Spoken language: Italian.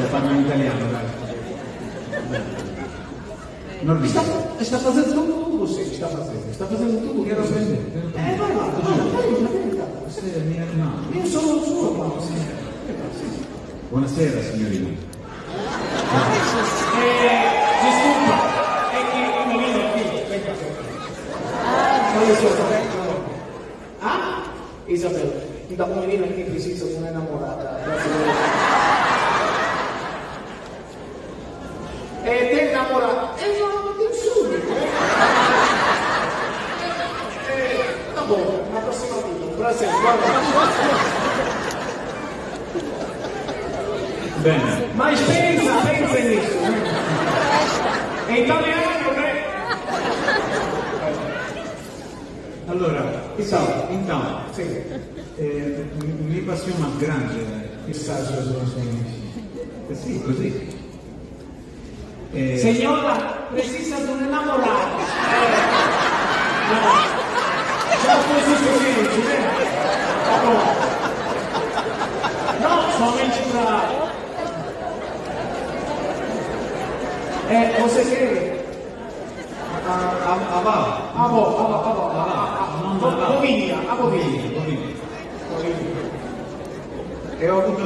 lo fanno in italiano, dai. Norvino. Sta, sta facendo un tubo, sì, sta facendo. Sta facendo un tubo che non presente, ero Eh, vai, vai, vai, vai, no. Io sono il suo, ma Buonasera signorina. Eh, disculpa, è che mi viene qui, qui. Ah? Isabella, da poverina che precisa una innamorata. E te innamorata? E no, subito. Eh, va buono, la prossima video, grazie, guarda. Bene. Mas pensa, pensa nisso. È italiano, né? Allora, Ciao. intanto, Sì. eh, mi mi passione más grande. Chissà se sono Eh sì, così. Eh, Signora, precisa di un innamorato. Eh. No. Già così così, eh? No, somente pra... Eh, você quer? a, a, a va. Bom, bom, bom, ah, Non ah, va. ah, Bovinia, a Bovinia. Bovini, Bovini. Bovinia. E ho avuto